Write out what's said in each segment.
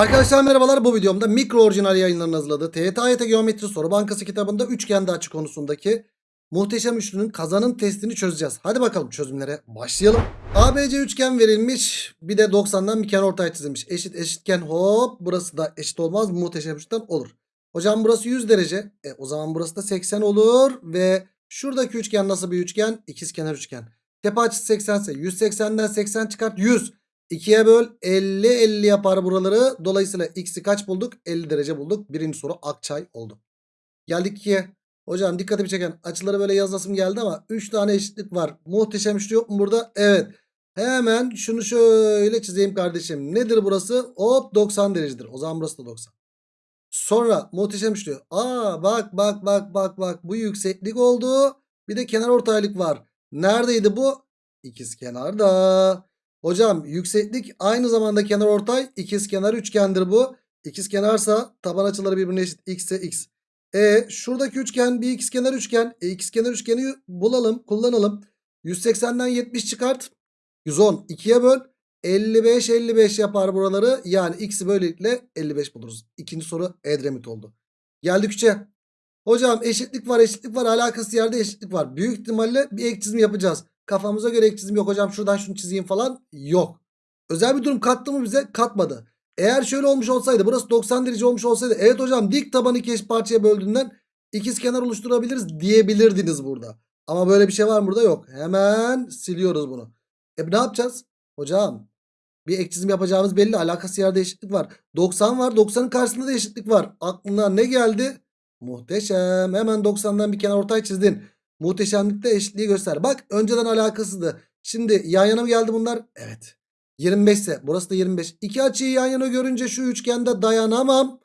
Arkadaşlar merhabalar bu videomda mikro orijinal yayınlarının hazırladığı TYT Geometri Soru Bankası kitabında üçgende açı konusundaki muhteşem üçlünün kazanın testini çözeceğiz. Hadi bakalım çözümlere başlayalım. ABC üçgen verilmiş bir de 90'dan bir kenarortay çizilmiş. Eşit eşitken hop burası da eşit olmaz muhteşem üçten olur. Hocam burası 100 derece e, o zaman burası da 80 olur ve şuradaki üçgen nasıl bir üçgen? İkizkenar üçgen. Tepe açısı 80 ise 180'den 80 çıkart 100. 2'ye böl 50 50 yapar buraları. Dolayısıyla x'i kaç bulduk? 50 derece bulduk. Birinci soru Akçay oldu. Geldik 2'ye. Hocam dikkatimi çeken açıları böyle yazasım geldi ama 3 tane eşitlik var. Muhteşem üçlü yok mu burada? Evet. Hemen şunu şöyle çizeyim kardeşim. Nedir burası? Hop 90 derecedir. O zaman burası da 90. Sonra muhteşem üçlü. Aa bak bak bak bak bak. Bu yükseklik oldu. Bir de kenar ortaylık var. Neredeydi bu? İkizkenarda. Hocam yükseklik aynı zamanda kenar ortay ikizkenar üçgendir bu. İkizkenarsa taban açıları birbirine eşit x ise x. E şuradaki üçgen bir ikizkenar üçgen. E, ikizkenar üçgeni bulalım kullanalım. 180'den 70 çıkart. 110 2'ye böl. 55 55 yapar buraları. Yani x'i böylelikle 55 buluruz. İkinci soru Edremit oldu. Geldik 3'e. Hocam eşitlik var eşitlik var alakası yerde eşitlik var. Büyük ihtimalle bir ek çizim yapacağız. Kafamıza göre ek çizim yok hocam şuradan şunu çizeyim falan yok. Özel bir durum kattı mı bize katmadı. Eğer şöyle olmuş olsaydı burası 90 derece olmuş olsaydı evet hocam dik tabanı iki parçaya böldüğünden ikiz kenar oluşturabiliriz diyebilirdiniz burada. Ama böyle bir şey var mı burada yok. Hemen siliyoruz bunu. E ne yapacağız? Hocam bir ek çizim yapacağımız belli alakası yerde eşitlik var. 90 var 90'ın karşısında da eşitlik var. Aklına ne geldi? Muhteşem hemen 90'dan bir kenar ortay çizdin. Muhteşemlikte eşitliği göster. Bak önceden alakasızdı. Şimdi yan yana mı geldi bunlar? Evet. 25 ise burası da 25. İki açıyı yan yana görünce şu üçgende dayanamam.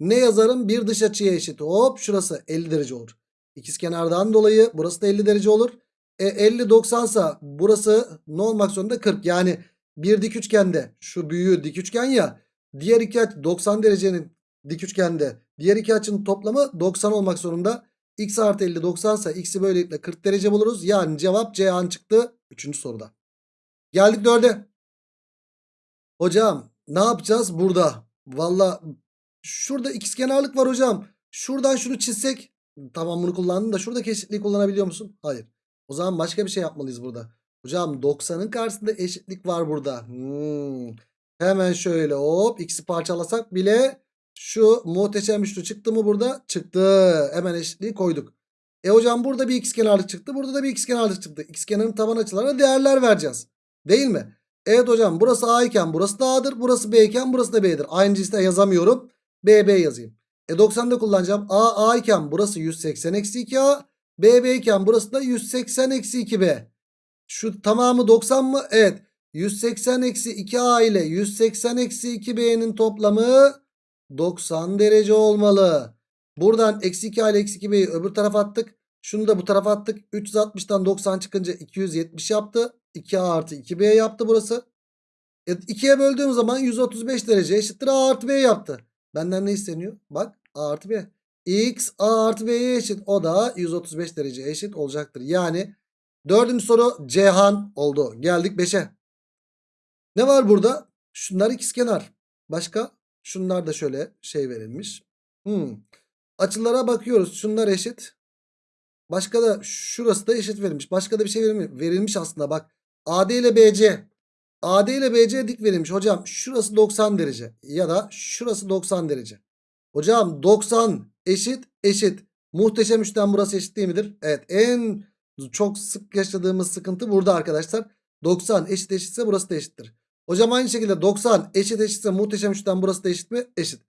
Ne yazarım? Bir dış açıya eşit. Hop şurası 50 derece olur. İkizkenardan dolayı burası da 50 derece olur. E 50 90 ise burası ne olmak zorunda? 40. Yani bir dik üçgende şu büyüğü dik üçgen ya. Diğer iki açı 90 derecenin dik üçgende. Diğer iki açının toplamı 90 olmak zorunda. X artı 50 90 ise x'i böylelikle 40 derece buluruz. Yani cevap C an çıktı. Üçüncü soruda. Geldik dörde. Hocam ne yapacağız burada? Valla şurada ikizkenarlık var hocam. Şuradan şunu çizsek. Tamam bunu kullandın da şuradaki eşitliği kullanabiliyor musun? Hayır. O zaman başka bir şey yapmalıyız burada. Hocam 90'ın karşısında eşitlik var burada. Hmm. Hemen şöyle hop x'i parçalasak bile şu muhteşem üçlü çıktı mı burada? Çıktı. Hemen eşitliği koyduk. E hocam burada bir ikizkenarlık çıktı. Burada da bir ikizkenarlık çıktı. İkizkenarın taban açılarına değerler vereceğiz. Değil mi? Evet hocam burası A iken burası da A'dır. Burası B iken burası da B'dir. Aynı cinste yazamıyorum. B B yazayım. E 90'da kullanacağım. A A iken burası 180 eksi 2A. B B iken burası da 180 eksi 2B. Şu tamamı 90 mı? Evet. 180 eksi 2A ile 180 eksi 2B'nin toplamı 90 derece olmalı. Buradan eksi 2 ile eksi 2b'yi öbür tarafa attık. Şunu da bu tarafa attık. 360'tan 90 çıkınca 270 yaptı. 2a artı 2b yaptı burası. E, 2'ye böldüğüm zaman 135 derece eşittir a artı b yaptı. Benden ne isteniyor? Bak a artı b. x a artı b'ye eşit. O da 135 derece eşit olacaktır. Yani dördüncü soru Cihan oldu. Geldik 5'e. Ne var burada? Şunlar ikizkenar. Başka? Şunlar da şöyle şey verilmiş. Hmm. Açılara bakıyoruz. Şunlar eşit. Başka da şurası da eşit verilmiş. Başka da bir şey verilmiş, verilmiş aslında bak. AD ile BC. AD ile BC dik verilmiş. Hocam şurası 90 derece. Ya da şurası 90 derece. Hocam 90 eşit eşit. Muhteşem üçten burası eşit değil midir? Evet en çok sık yaşadığımız sıkıntı burada arkadaşlar. 90 eşit eşitse burası da eşittir. Hocam aynı şekilde 90 eşit eşitse muhteşem üçten burası da eşit mi? Eşit.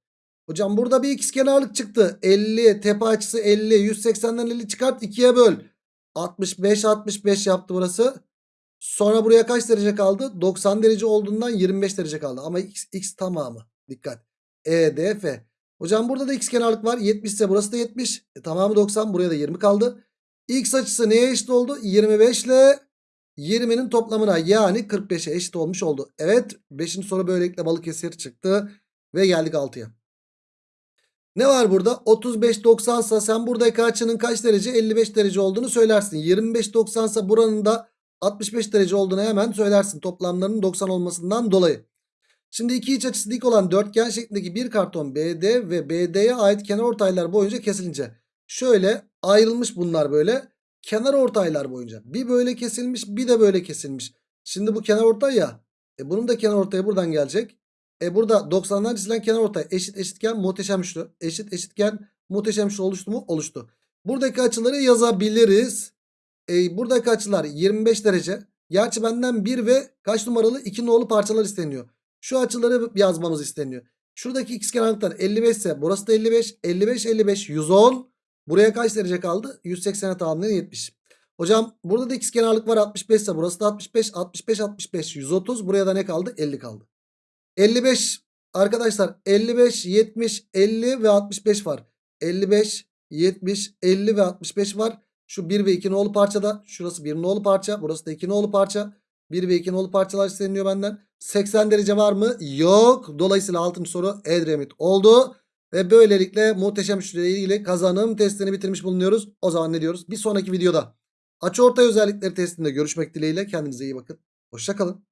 Hocam burada bir ikizkenarlık çıktı. 50 tepe açısı 50 180'den 50 çıkart 2'ye böl. 65 65 yaptı burası. Sonra buraya kaç derece kaldı? 90 derece olduğundan 25 derece kaldı. Ama x, x tamamı. Dikkat. E, D, F. Hocam burada da ikizkenarlık var. 70 ise burası da 70. E, tamamı 90. Buraya da 20 kaldı. X açısı neye eşit oldu? 25 ile 20'nin toplamına yani 45'e eşit olmuş oldu. Evet 5. soru böylelikle Balıkesir çıktı. Ve geldik 6'ya. Ne var burada? 35 90 ise sen buradaki açının kaç derece? 55 derece olduğunu söylersin. 25 90 ise buranın da 65 derece olduğunu hemen söylersin. Toplamlarının 90 olmasından dolayı. Şimdi iki iç açısı dik olan dörtgen şeklindeki bir karton BD ve BD'ye ait kenar ortaylar boyunca kesilince şöyle ayrılmış bunlar böyle kenar ortaylar boyunca. Bir böyle kesilmiş bir de böyle kesilmiş. Şimdi bu kenar ortay ya. E bunun da kenar ortaya buradan gelecek. E burada 90'dan çizilen kenar ortay eşit eşitken muhteşem üçlü. Eşit eşitken muhteşem üçlü oluştu mu? Oluştu. Buradaki açıları yazabiliriz. E, buradaki açılar 25 derece. Gerçi benden 1 ve kaç numaralı 2 nolu parçalar isteniyor. Şu açıları yazmamız isteniyor. Şuradaki ikizkenarlıklar 55 ise burası da 55. 55 55 110. Buraya kaç derece kaldı? 180'e tamamlayan 70. Hocam burada da ikizkenarlık var 65 ise burası da 65. 65 65 130. Buraya da ne kaldı? 50 kaldı. 55 arkadaşlar 55 70 50 ve 65 var. 55 70 50 ve 65 var. Şu 1 ve 2 nolu parçada. Şurası 1 nolu parça. Burası da 2 nolu parça. 1 ve 2 nolu parçalar isteniyor benden. 80 derece var mı? Yok. Dolayısıyla 6. soru Edremit oldu. Ve böylelikle muhteşem ile ilgili kazanım testini bitirmiş bulunuyoruz. O zaman ne diyoruz? Bir sonraki videoda açıortay özellikleri testinde görüşmek dileğiyle. Kendinize iyi bakın. Hoşçakalın.